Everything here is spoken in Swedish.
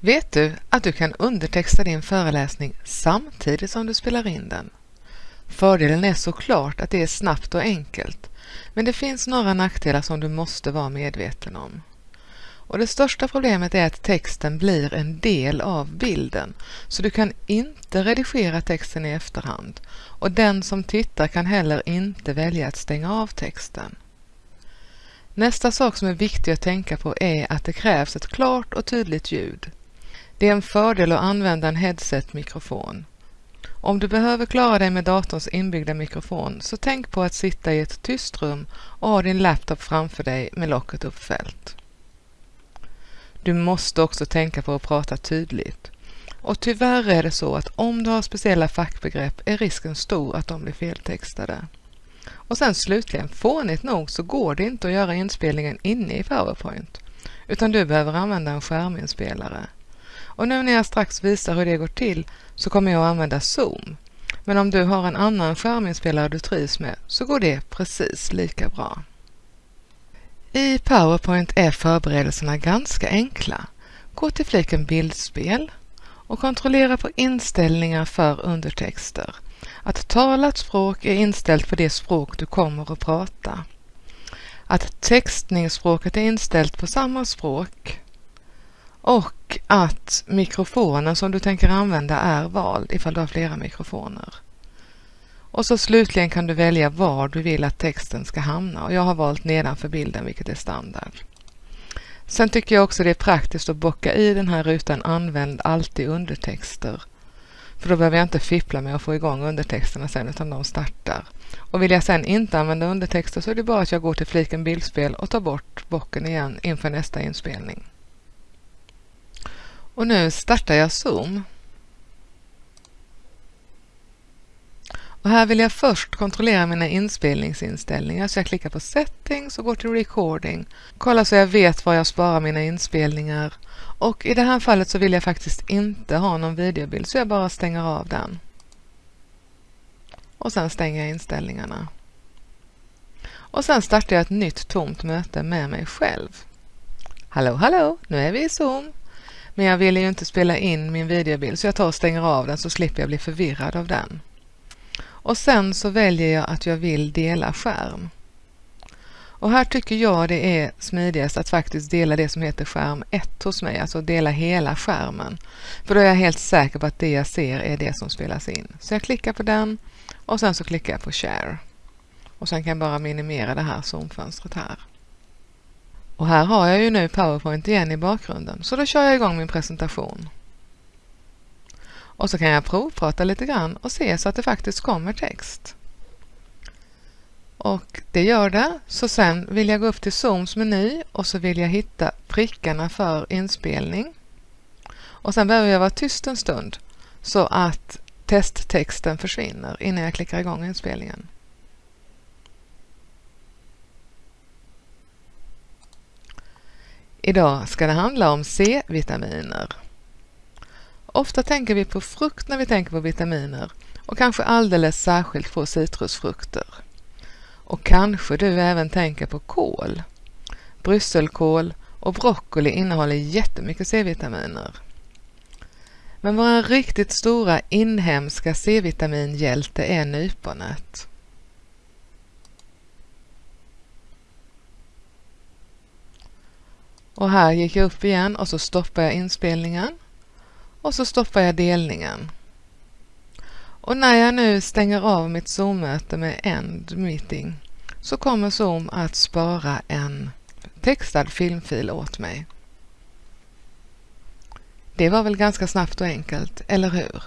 Vet du att du kan undertexta din föreläsning samtidigt som du spelar in den? Fördelen är såklart att det är snabbt och enkelt, men det finns några nackdelar som du måste vara medveten om. Och det största problemet är att texten blir en del av bilden, så du kan inte redigera texten i efterhand och den som tittar kan heller inte välja att stänga av texten. Nästa sak som är viktig att tänka på är att det krävs ett klart och tydligt ljud. Det är en fördel att använda en headset-mikrofon. Om du behöver klara dig med datorns inbyggda mikrofon så tänk på att sitta i ett tyst rum och ha din laptop framför dig med locket uppfällt. Du måste också tänka på att prata tydligt. Och tyvärr är det så att om du har speciella fackbegrepp är risken stor att de blir feltextade. Och sen slutligen, fånigt nog så går det inte att göra inspelningen inne i PowerPoint, utan du behöver använda en skärminspelare. Och nu när jag strax visar hur det går till så kommer jag att använda Zoom. Men om du har en annan skärminspelare du trivs med så går det precis lika bra. I PowerPoint är förberedelserna ganska enkla. Gå till fliken Bildspel och kontrollera på inställningar för undertexter. Att talat språk är inställt på det språk du kommer att prata. Att textningsspråket är inställt på samma språk och och att mikrofonen som du tänker använda är vald ifall du har flera mikrofoner. Och så slutligen kan du välja var du vill att texten ska hamna och jag har valt nedanför bilden vilket är standard. Sen tycker jag också det är praktiskt att bocka i den här rutan Använd alltid undertexter. För då behöver jag inte fippla med att få igång undertexterna sen utan de startar. Och vill jag sen inte använda undertexter så är det bara att jag går till fliken bildspel och tar bort bocken igen inför nästa inspelning. Och nu startar jag Zoom. Och här vill jag först kontrollera mina inspelningsinställningar så jag klickar på Settings och går till Recording. Kolla så jag vet var jag sparar mina inspelningar. Och i det här fallet så vill jag faktiskt inte ha någon videobild så jag bara stänger av den. Och sen stänger jag inställningarna. Och sen startar jag ett nytt tomt möte med mig själv. Hallå, hallå, nu är vi i Zoom. Men jag vill ju inte spela in min videobild så jag tar och stänger av den så slipper jag bli förvirrad av den. Och sen så väljer jag att jag vill dela skärm. Och här tycker jag det är smidigast att faktiskt dela det som heter skärm 1 hos mig, alltså dela hela skärmen. För då är jag helt säker på att det jag ser är det som spelas in. Så jag klickar på den och sen så klickar jag på share. Och sen kan jag bara minimera det här zoomfönstret här. Och här har jag ju nu PowerPoint igen i bakgrunden, så då kör jag igång min presentation. Och så kan jag provprata lite grann och se så att det faktiskt kommer text. Och det gör det, så sen vill jag gå upp till Zooms meny och så vill jag hitta prickarna för inspelning. Och sen behöver jag vara tyst en stund så att testtexten försvinner innan jag klickar igång inspelningen. Idag ska det handla om C-vitaminer. Ofta tänker vi på frukt när vi tänker på vitaminer och kanske alldeles särskilt på citrusfrukter. Och kanske du även tänker på kål. Brysselkål och broccoli innehåller jättemycket C-vitaminer. Men vår riktigt stora inhemska C-vitaminhjälte är nyponet. Och här gick jag upp igen och så stoppar jag inspelningen och så stoppar jag delningen. Och när jag nu stänger av mitt Zoom-möte med End Meeting så kommer Zoom att spara en textad filmfil åt mig. Det var väl ganska snabbt och enkelt, eller hur?